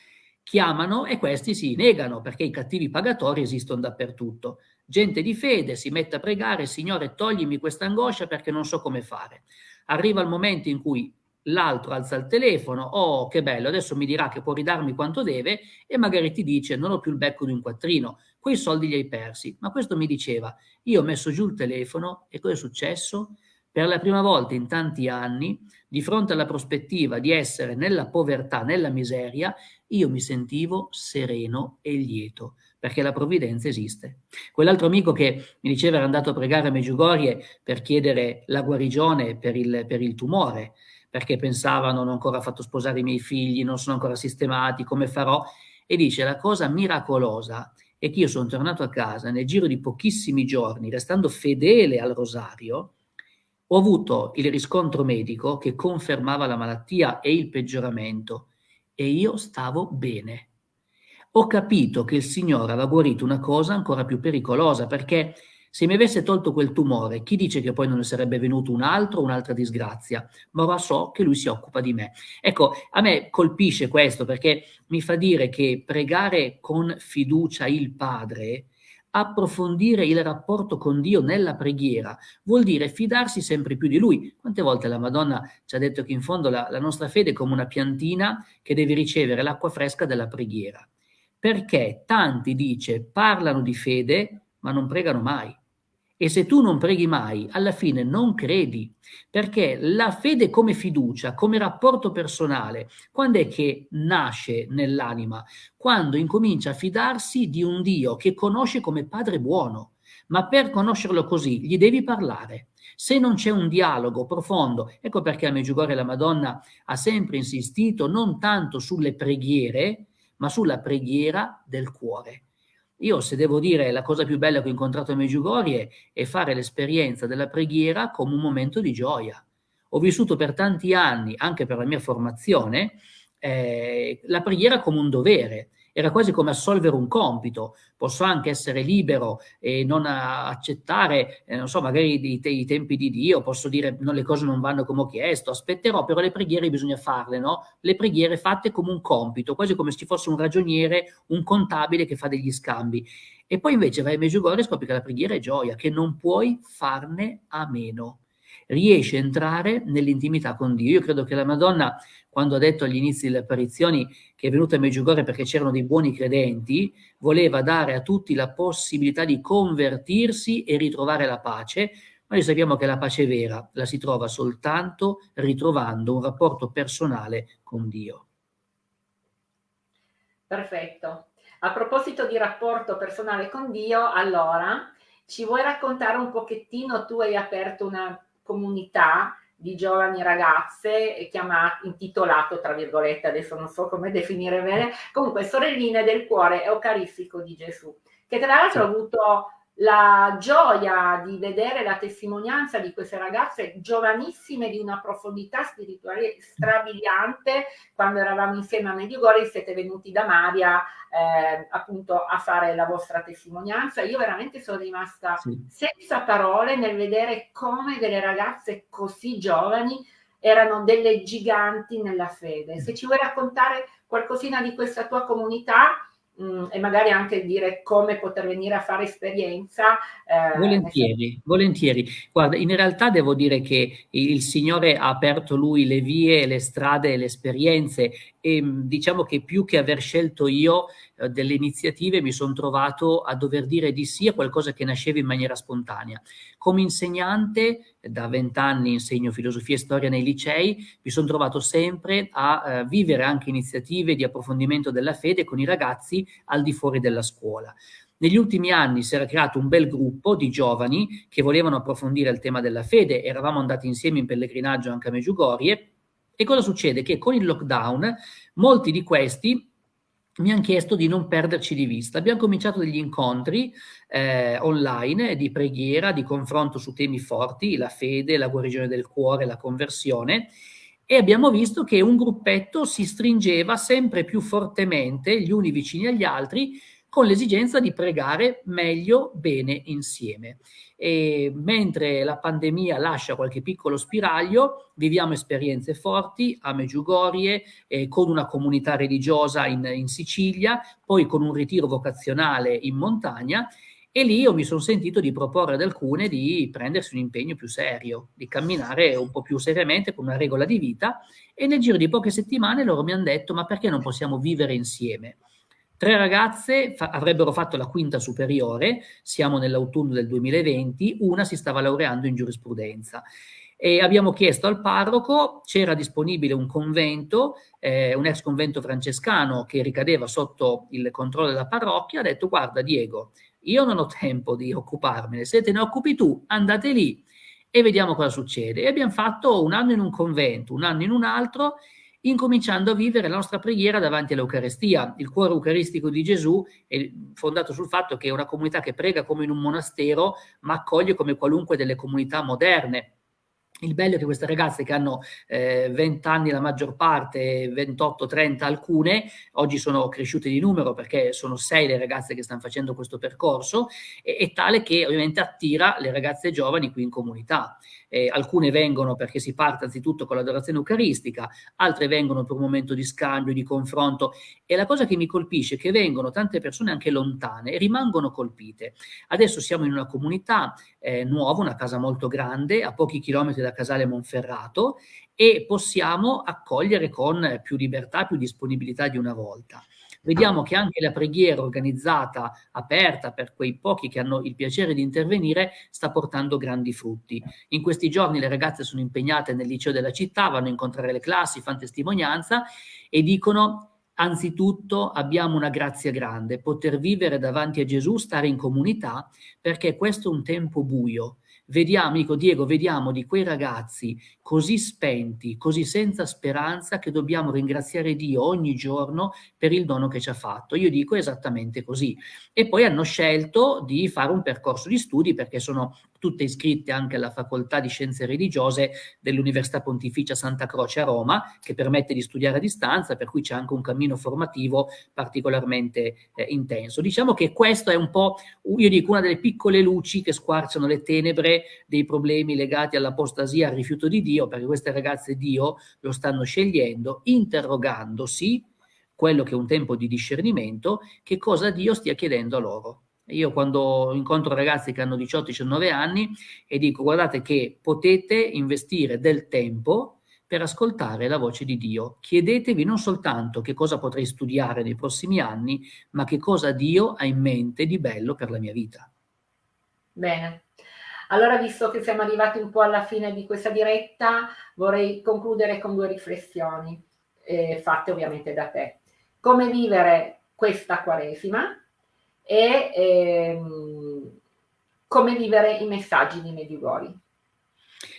chiamano e questi si negano perché i cattivi pagatori esistono dappertutto. Gente di fede si mette a pregare, Signore toglimi questa angoscia perché non so come fare. Arriva il momento in cui l'altro alza il telefono, oh che bello, adesso mi dirà che può ridarmi quanto deve e magari ti dice non ho più il becco di un quattrino, quei soldi li hai persi. Ma questo mi diceva, io ho messo giù il telefono e cosa è successo? Per la prima volta in tanti anni, di fronte alla prospettiva di essere nella povertà, nella miseria, io mi sentivo sereno e lieto, perché la provvidenza esiste. Quell'altro amico che mi diceva era andato a pregare a Meggiugorie per chiedere la guarigione per il, per il tumore, perché pensavano non ho ancora fatto sposare i miei figli, non sono ancora sistemati, come farò? E dice la cosa miracolosa è che io sono tornato a casa nel giro di pochissimi giorni, restando fedele al rosario, ho avuto il riscontro medico che confermava la malattia e il peggioramento e io stavo bene. Ho capito che il Signore aveva guarito una cosa ancora più pericolosa perché se mi avesse tolto quel tumore, chi dice che poi non ne sarebbe venuto un altro, un'altra disgrazia? Ma ora so che lui si occupa di me. Ecco, a me colpisce questo perché mi fa dire che pregare con fiducia il Padre approfondire il rapporto con Dio nella preghiera vuol dire fidarsi sempre più di Lui. Quante volte la Madonna ci ha detto che in fondo la, la nostra fede è come una piantina che deve ricevere l'acqua fresca della preghiera. Perché tanti, dice, parlano di fede ma non pregano mai. E se tu non preghi mai, alla fine non credi, perché la fede come fiducia, come rapporto personale, quando è che nasce nell'anima? Quando incomincia a fidarsi di un Dio che conosce come Padre buono, ma per conoscerlo così gli devi parlare. Se non c'è un dialogo profondo, ecco perché a Meggiugorje la Madonna ha sempre insistito non tanto sulle preghiere, ma sulla preghiera del cuore. Io, se devo dire, la cosa più bella che ho incontrato a Meggiugorie è fare l'esperienza della preghiera come un momento di gioia. Ho vissuto per tanti anni, anche per la mia formazione, eh, la preghiera come un dovere era quasi come assolvere un compito, posso anche essere libero e non accettare, eh, non so, magari i, te i, tempi di Dio, posso dire no, le cose non vanno come ho chiesto, aspetterò, però le preghiere bisogna farle, no? Le preghiere fatte come un compito, quasi come se ci fosse un ragioniere, un contabile che fa degli scambi. E poi invece vai a Meggiugorje e scopri che la preghiera è gioia, che non puoi farne a meno. Riesci a entrare nell'intimità con Dio. Io credo che la Madonna quando ha detto agli inizi delle apparizioni che è venuta a Meggiugorje perché c'erano dei buoni credenti, voleva dare a tutti la possibilità di convertirsi e ritrovare la pace, ma noi sappiamo che la pace vera la si trova soltanto ritrovando un rapporto personale con Dio. Perfetto. A proposito di rapporto personale con Dio, allora ci vuoi raccontare un pochettino, tu hai aperto una comunità di giovani ragazze chiamato, intitolato, tra virgolette, adesso non so come definire bene, comunque Sorelline del cuore eucaristico di Gesù, che tra l'altro ha avuto la gioia di vedere la testimonianza di queste ragazze giovanissime di una profondità spirituale strabiliante. Quando eravamo insieme a Mediugori siete venuti da Maria eh, appunto a fare la vostra testimonianza. Io veramente sono rimasta sì. senza parole nel vedere come delle ragazze così giovani erano delle giganti nella fede. Se ci vuoi raccontare qualcosina di questa tua comunità mh, e magari anche dire come poter venire a fare esperienza. Eh, volentieri, volentieri. Guarda, in realtà devo dire che il Signore ha aperto lui le vie, le strade, le esperienze e diciamo che più che aver scelto io eh, delle iniziative mi sono trovato a dover dire di sì a qualcosa che nasceva in maniera spontanea. Come insegnante, da vent'anni insegno filosofia e storia nei licei, mi sono trovato sempre a eh, vivere anche iniziative di approfondimento della fede con i ragazzi al di fuori della scuola. Negli ultimi anni si era creato un bel gruppo di giovani che volevano approfondire il tema della fede, eravamo andati insieme in pellegrinaggio anche a Meggiugorie, e cosa succede? Che con il lockdown molti di questi mi hanno chiesto di non perderci di vista. Abbiamo cominciato degli incontri eh, online di preghiera, di confronto su temi forti, la fede, la guarigione del cuore, la conversione, e abbiamo visto che un gruppetto si stringeva sempre più fortemente, gli uni vicini agli altri, con l'esigenza di pregare meglio, bene insieme. E mentre la pandemia lascia qualche piccolo spiraglio, viviamo esperienze forti a Meggiugorie, eh, con una comunità religiosa in, in Sicilia, poi con un ritiro vocazionale in montagna, e lì io mi sono sentito di proporre ad alcune di prendersi un impegno più serio, di camminare un po' più seriamente con una regola di vita e nel giro di poche settimane loro mi hanno detto ma perché non possiamo vivere insieme? Tre ragazze fa avrebbero fatto la quinta superiore, siamo nell'autunno del 2020, una si stava laureando in giurisprudenza. E abbiamo chiesto al parroco, c'era disponibile un convento, eh, un ex convento francescano che ricadeva sotto il controllo della parrocchia, ha detto guarda Diego, io non ho tempo di occuparmene, se te ne occupi tu andate lì e vediamo cosa succede. E abbiamo fatto un anno in un convento, un anno in un altro, incominciando a vivere la nostra preghiera davanti all'Eucarestia. Il cuore eucaristico di Gesù è fondato sul fatto che è una comunità che prega come in un monastero, ma accoglie come qualunque delle comunità moderne. Il bello è che queste ragazze che hanno eh, 20 anni la maggior parte, 28-30 alcune, oggi sono cresciute di numero perché sono sei le ragazze che stanno facendo questo percorso, e, è tale che ovviamente attira le ragazze giovani qui in comunità eh, alcune vengono perché si parte anzitutto con l'adorazione eucaristica, altre vengono per un momento di scambio, di confronto e la cosa che mi colpisce è che vengono tante persone anche lontane e rimangono colpite. Adesso siamo in una comunità eh, nuova, una casa molto grande, a pochi chilometri da Casale Monferrato e possiamo accogliere con più libertà, più disponibilità di una volta. Vediamo che anche la preghiera organizzata, aperta per quei pochi che hanno il piacere di intervenire, sta portando grandi frutti. In questi giorni le ragazze sono impegnate nel liceo della città, vanno a incontrare le classi, fanno testimonianza e dicono Anzitutto abbiamo una grazia grande, poter vivere davanti a Gesù, stare in comunità, perché questo è un tempo buio, vediamo, dico Diego, vediamo di quei ragazzi così spenti, così senza speranza che dobbiamo ringraziare Dio ogni giorno per il dono che ci ha fatto. Io dico esattamente così. E poi hanno scelto di fare un percorso di studi perché sono tutte iscritte anche alla facoltà di scienze religiose dell'Università Pontificia Santa Croce a Roma, che permette di studiare a distanza, per cui c'è anche un cammino formativo particolarmente eh, intenso. Diciamo che questo è un po', io dico, una delle piccole luci che squarciano le tenebre dei problemi legati all'apostasia, al rifiuto di Dio, perché queste ragazze Dio lo stanno scegliendo, interrogandosi, quello che è un tempo di discernimento, che cosa Dio stia chiedendo a loro. Io quando incontro ragazzi che hanno 18-19 anni e dico guardate che potete investire del tempo per ascoltare la voce di Dio. Chiedetevi non soltanto che cosa potrei studiare nei prossimi anni, ma che cosa Dio ha in mente di bello per la mia vita. Bene. Allora, visto che siamo arrivati un po' alla fine di questa diretta, vorrei concludere con due riflessioni, eh, fatte ovviamente da te. Come vivere questa Quaresima e ehm, come vivere i messaggi di Medjugorje.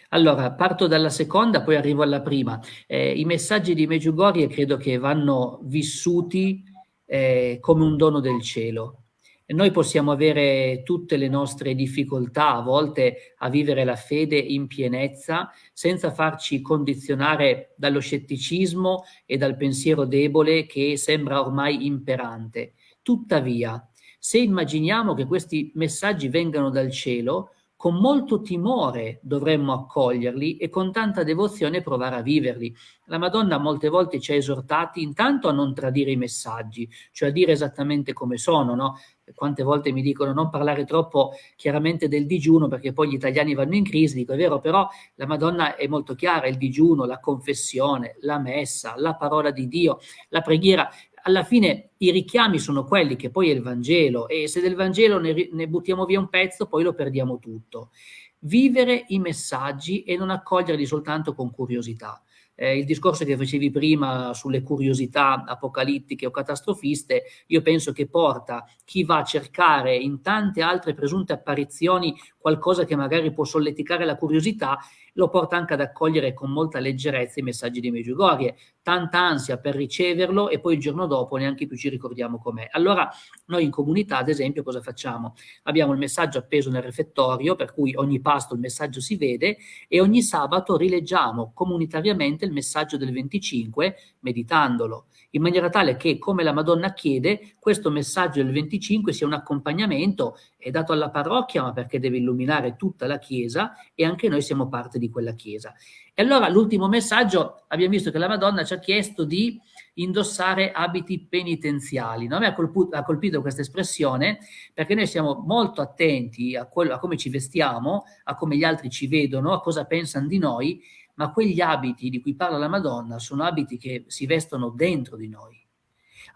Allora, parto dalla seconda, poi arrivo alla prima. Eh, I messaggi di Medjugorje credo che vanno vissuti eh, come un dono del cielo. Noi possiamo avere tutte le nostre difficoltà, a volte a vivere la fede in pienezza, senza farci condizionare dallo scetticismo e dal pensiero debole che sembra ormai imperante. Tuttavia, se immaginiamo che questi messaggi vengano dal cielo, con molto timore dovremmo accoglierli e con tanta devozione provare a viverli. La Madonna molte volte ci ha esortati intanto a non tradire i messaggi, cioè a dire esattamente come sono, no? Quante volte mi dicono non parlare troppo chiaramente del digiuno perché poi gli italiani vanno in crisi, dico è vero, però la Madonna è molto chiara, il digiuno, la confessione, la messa, la parola di Dio, la preghiera, alla fine i richiami sono quelli che poi è il Vangelo e se del Vangelo ne, ne buttiamo via un pezzo poi lo perdiamo tutto. Vivere i messaggi e non accoglierli soltanto con curiosità. Eh, il discorso che facevi prima sulle curiosità apocalittiche o catastrofiste, io penso che porta chi va a cercare in tante altre presunte apparizioni qualcosa che magari può solleticare la curiosità lo porta anche ad accogliere con molta leggerezza i messaggi di Meggiugorie, tanta ansia per riceverlo e poi il giorno dopo neanche più ci ricordiamo com'è. Allora noi in comunità, ad esempio, cosa facciamo? Abbiamo il messaggio appeso nel refettorio, per cui ogni pasto il messaggio si vede e ogni sabato rileggiamo comunitariamente il messaggio del 25 meditandolo in maniera tale che, come la Madonna chiede, questo messaggio del 25 sia un accompagnamento, è dato alla parrocchia, ma perché deve illuminare tutta la Chiesa e anche noi siamo parte di quella Chiesa. E allora l'ultimo messaggio, abbiamo visto che la Madonna ci ha chiesto di indossare abiti penitenziali. No? A me ha colpito, ha colpito, questa espressione perché noi siamo molto attenti a, quello, a come ci vestiamo, a come gli altri ci vedono, a cosa pensano di noi ma quegli abiti di cui parla la Madonna sono abiti che si vestono dentro di noi.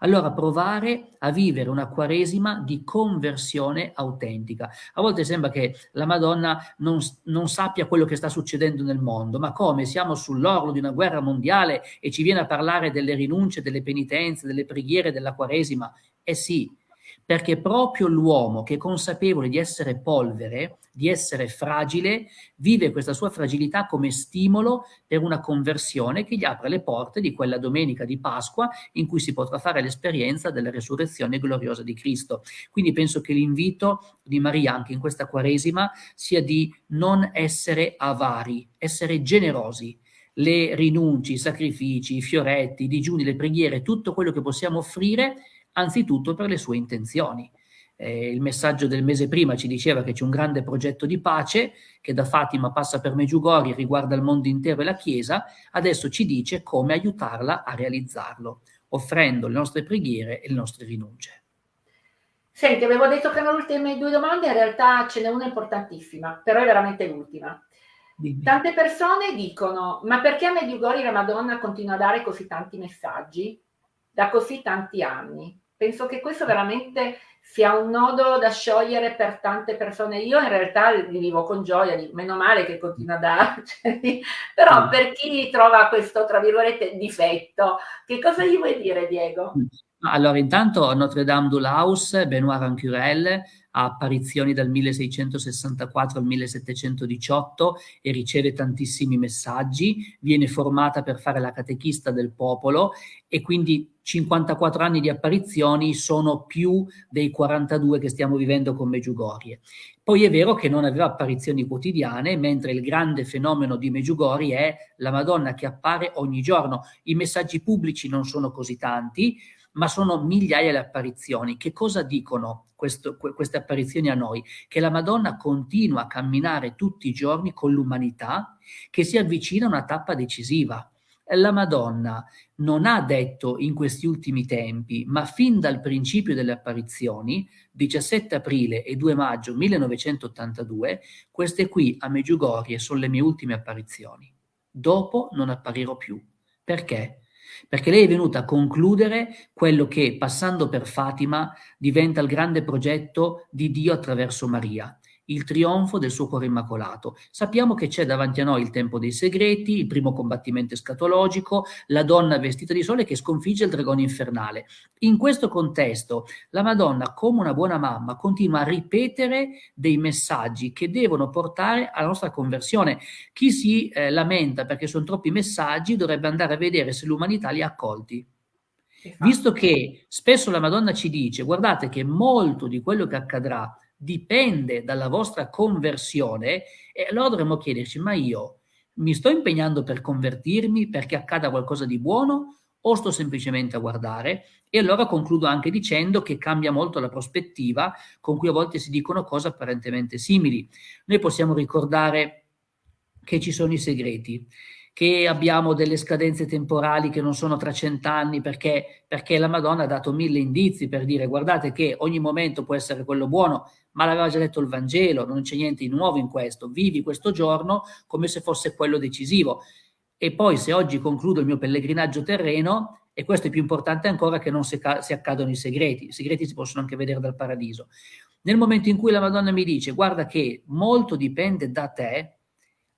Allora provare a vivere una quaresima di conversione autentica. A volte sembra che la Madonna non, non, sappia quello che sta succedendo nel mondo, ma come? Siamo sull'orlo di una guerra mondiale e ci viene a parlare delle rinunce, delle penitenze, delle preghiere, della quaresima? Eh sì, perché proprio l'uomo che è consapevole di essere polvere, di essere fragile, vive questa sua fragilità come stimolo per una conversione che gli apre le porte di quella domenica di Pasqua in cui si potrà fare l'esperienza della resurrezione gloriosa di Cristo. Quindi penso che l'invito di Maria anche in questa Quaresima sia di non essere avari, essere generosi, le rinunci, i sacrifici, i fioretti, i digiuni, le preghiere, tutto quello che possiamo offrire, anzitutto per le sue intenzioni. Eh, il messaggio del mese prima ci diceva che c'è un grande progetto di pace che da Fatima passa per Meggiugori, riguarda il mondo intero e la Chiesa, adesso ci dice come aiutarla a realizzarlo, offrendo le nostre preghiere e le nostre rinunce. Senti, avevo detto che erano le ultime due domande, in realtà ce n'è una importantissima, però è veramente l'ultima. Dimmi. Tante persone dicono, ma perché a Medjugorje la Madonna continua a dare così tanti messaggi da così tanti anni? Penso che questo veramente sia un nodo da sciogliere per tante persone. Io in realtà li vivo con gioia, meno male che continua a dare, cioè, però mm. per chi trova questo, tra virgolette, difetto, che cosa gli vuoi dire Diego? Mm. Allora, intanto Notre Dame du Laus, Benoît Rancurel, ha apparizioni dal 1664 al 1718 e riceve tantissimi messaggi, viene formata per fare la catechista del popolo e quindi 54 anni di apparizioni sono più dei 42 che stiamo vivendo con Meggiugorie. Poi è vero che non aveva apparizioni quotidiane, mentre il grande fenomeno di Meggiugorie è la Madonna che appare ogni giorno. I messaggi pubblici non sono così tanti, ma sono migliaia le apparizioni. Che cosa dicono questo, queste apparizioni a noi? Che la Madonna continua a camminare tutti i giorni con l'umanità che si avvicina a una tappa decisiva. La Madonna non ha detto in questi ultimi tempi, ma fin dal principio delle apparizioni, 17 aprile e 2 maggio 1982, queste qui a Meggiugorie sono le mie ultime apparizioni. Dopo non apparirò più. Perché? perché lei è venuta a concludere quello che, passando per Fatima, diventa il grande progetto di Dio attraverso Maria il trionfo del suo cuore immacolato. Sappiamo che c'è davanti a noi il tempo dei segreti, il primo combattimento escatologico, la donna vestita di sole che sconfigge il dragone infernale. In questo contesto, la Madonna, come una buona mamma, continua a ripetere dei messaggi che devono portare alla nostra conversione. Chi si eh, lamenta perché sono troppi messaggi dovrebbe andare a vedere se l'umanità li ha accolti. Visto che spesso la Madonna ci dice, guardate che molto di quello che accadrà dipende dalla vostra conversione, e allora dovremmo chiederci, ma io mi sto impegnando per convertirmi perché accada qualcosa di buono o sto semplicemente a guardare? E allora concludo anche dicendo che cambia molto la prospettiva con cui a volte si dicono cose apparentemente simili. Noi possiamo ricordare che ci sono i segreti, che abbiamo delle scadenze temporali che non sono tra cent'anni perché, perché la Madonna ha dato mille indizi per dire guardate che ogni momento può essere quello buono, ma l'aveva già detto il Vangelo, non c'è niente di nuovo in questo, vivi questo giorno come se fosse quello decisivo. E poi se oggi concludo il mio pellegrinaggio terreno, e questo è più importante ancora che non si, si accadono i segreti, i segreti si possono anche vedere dal paradiso. Nel momento in cui la Madonna mi dice guarda che molto dipende da te,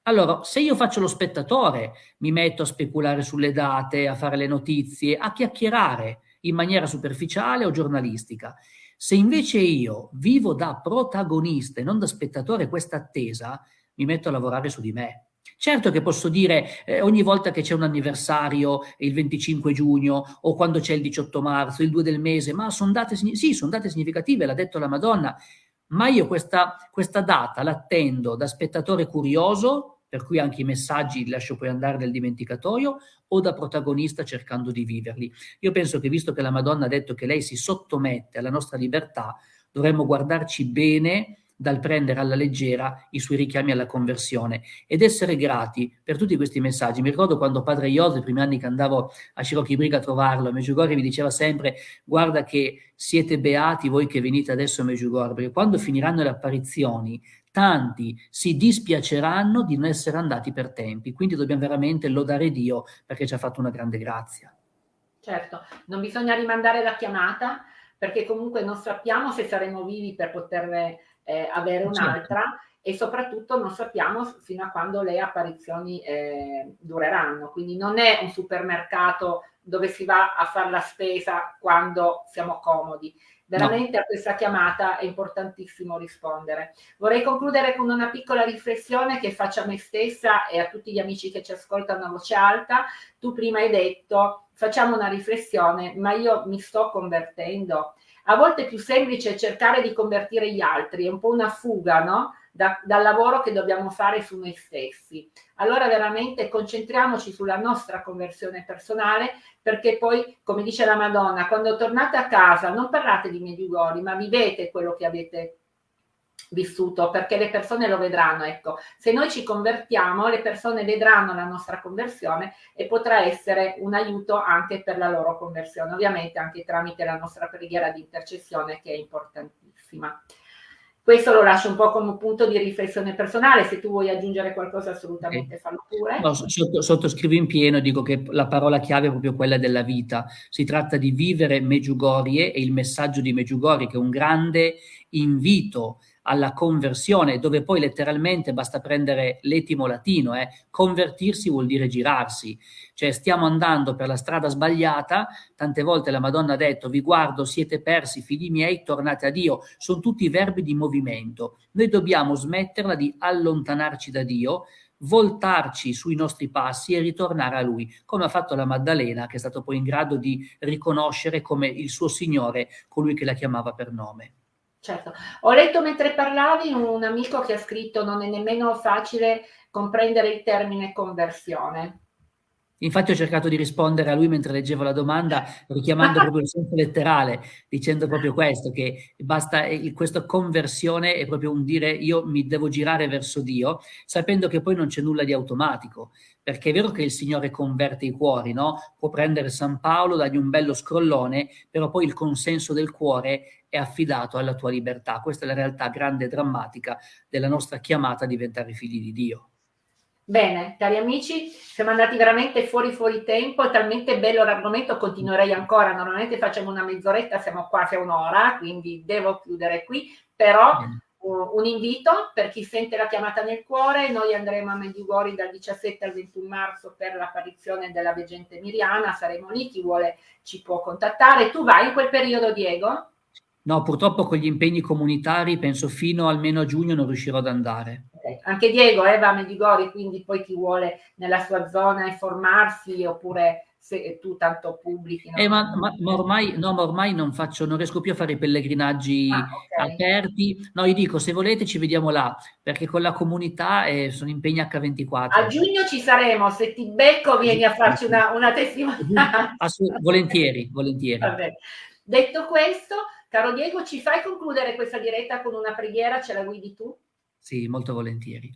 allora, se io faccio lo spettatore, mi metto a speculare sulle date, a fare le notizie, a chiacchierare in maniera superficiale o giornalistica. Se invece io vivo da protagonista e non da spettatore questa attesa, mi metto a lavorare su di me. Certo che posso dire eh, ogni volta che c'è un anniversario, il 25 giugno o quando c'è il 18 marzo, il 2 del mese, ma sono date, sì, sono date significative, l'ha detto la Madonna, ma io questa, questa data l'attendo da spettatore curioso per cui anche i messaggi li lascio poi andare nel dimenticatoio, o da protagonista cercando di viverli. Io penso che visto che la Madonna ha detto che lei si sottomette alla nostra libertà, dovremmo guardarci bene dal prendere alla leggera i suoi richiami alla conversione ed essere grati per tutti questi messaggi. Mi ricordo quando padre Iose, i primi anni che andavo a Scirocchi Briga a trovarlo, a Meggiugorje mi diceva sempre guarda che siete beati voi che venite adesso a Meggiugorje, perché quando finiranno le apparizioni tanti si dispiaceranno di non essere andati per tempi, quindi dobbiamo veramente lodare Dio perché ci ha fatto una grande grazia. Certo, non bisogna rimandare la chiamata perché comunque non sappiamo se saremo vivi per poterne eh, avere certo. un'altra certo. e soprattutto non sappiamo fino a quando le apparizioni eh, dureranno, quindi non è un supermercato dove si va a fare la spesa quando siamo comodi, Veramente no. a questa chiamata è importantissimo rispondere. Vorrei concludere con una piccola riflessione che faccio a me stessa e a tutti gli amici che ci ascoltano a voce alta. Tu prima hai detto, facciamo una riflessione, ma io mi sto convertendo. A volte è più semplice cercare di convertire gli altri, è un po' una fuga, no? Da, dal lavoro che dobbiamo fare su noi stessi. Allora veramente concentriamoci sulla nostra conversione personale perché poi, come dice la Madonna, quando tornate a casa non parlate di Medjugorje, ma vivete quello che avete vissuto perché le persone lo vedranno ecco se noi ci convertiamo le persone vedranno la nostra conversione e potrà essere un aiuto anche per la loro conversione ovviamente anche tramite la nostra preghiera di intercessione che è importantissima questo lo lascio un po' come punto di riflessione personale, se tu vuoi aggiungere qualcosa assolutamente okay. fallo pure. No, sotto, sottoscrivo in pieno, dico che la parola chiave è proprio quella della vita. Si tratta di vivere Meggiugorie e il messaggio di Meggiugorie che è un grande invito alla conversione, dove poi letteralmente basta prendere l'etimo latino, eh, convertirsi vuol dire girarsi, cioè stiamo andando per la strada sbagliata, tante volte la Madonna ha detto vi guardo, siete persi, figli miei, tornate a Dio, sono tutti verbi di movimento, noi dobbiamo smetterla di allontanarci da Dio, voltarci sui nostri passi e ritornare a Lui, come ha fatto la Maddalena, che è stato poi in grado di riconoscere come il suo Signore, colui che la chiamava per nome. Certo, ho letto mentre parlavi un amico che ha scritto non è nemmeno facile comprendere il termine conversione. Infatti ho cercato di rispondere a lui mentre leggevo la domanda, richiamando proprio il senso letterale, dicendo proprio questo, che basta, questa conversione è proprio un dire io mi devo girare verso Dio, sapendo che poi non c'è nulla di automatico, perché è vero che il Signore converte i cuori, no? Può prendere San Paolo, dargli un bello scrollone, però poi il consenso del cuore è affidato alla tua libertà. Questa è la realtà grande e drammatica della nostra chiamata a diventare figli di Dio. Bene, cari amici, siamo andati veramente fuori fuori tempo, è talmente bello l'argomento, continuerei ancora, normalmente facciamo una mezz'oretta, siamo quasi a un'ora, quindi devo chiudere qui, però uh, un invito per chi sente la chiamata nel cuore, noi andremo a Medjugorje dal 17 al 21 marzo per l'apparizione della veggente Miriana, saremo lì, chi vuole ci può contattare. Tu vai in quel periodo, Diego? No, purtroppo con gli impegni comunitari penso fino almeno a giugno non riuscirò ad andare. Okay. Anche Diego eh, va a Medigori, quindi poi chi vuole nella sua zona informarsi oppure se tu tanto pubblichi. Eh, ma, ma, ma, ormai, no, ma ormai non faccio, non riesco più a fare i pellegrinaggi ah, okay. aperti. No, io dico, se volete ci vediamo là, perché con la comunità eh, sono impegni H24. A giugno ci saremo, se ti becco vieni a farci una, una testimonianza. volentieri, volentieri. Detto questo, caro Diego, ci fai concludere questa diretta con una preghiera, ce la guidi tu? Sì, molto volentieri.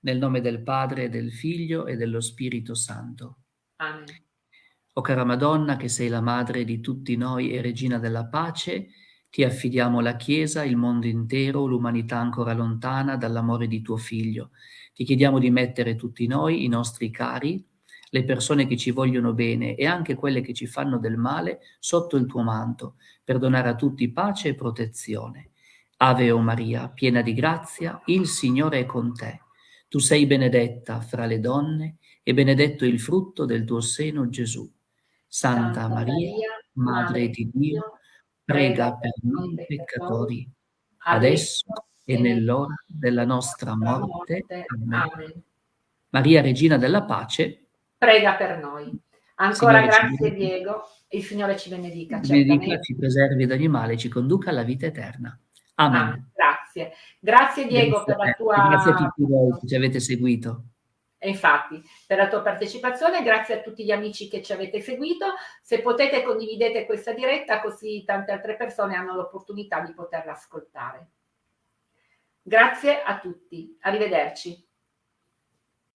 Nel nome del Padre, del Figlio e dello Spirito Santo. Amen. O cara Madonna, che sei la madre di tutti noi e regina della pace, ti affidiamo la Chiesa, il mondo intero, l'umanità ancora lontana dall'amore di tuo Figlio. Ti chiediamo di mettere tutti noi, i nostri cari, le persone che ci vogliono bene e anche quelle che ci fanno del male, sotto il tuo manto, per donare a tutti pace e protezione. Ave o Maria, piena di grazia, il Signore è con te. Tu sei benedetta fra le donne e benedetto il frutto del tuo seno, Gesù. Santa, Maria, Madre di Dio, prega per noi peccatori, adesso e nell'ora della nostra morte. Amen. Maria, Regina della Pace, prega per noi. Ancora Signore grazie Diego, il Signore ci benedica. Ci benedica, ci preservi da ogni male e ci conduca alla vita eterna. Amen. Ah, grazie. Grazie Diego grazie per la tua... Grazie a tutti voi che ci avete seguito. E infatti, per la tua partecipazione, grazie a tutti gli amici che ci avete seguito. Se potete condividete questa diretta così tante altre persone hanno l'opportunità di poterla ascoltare. Grazie a tutti, arrivederci.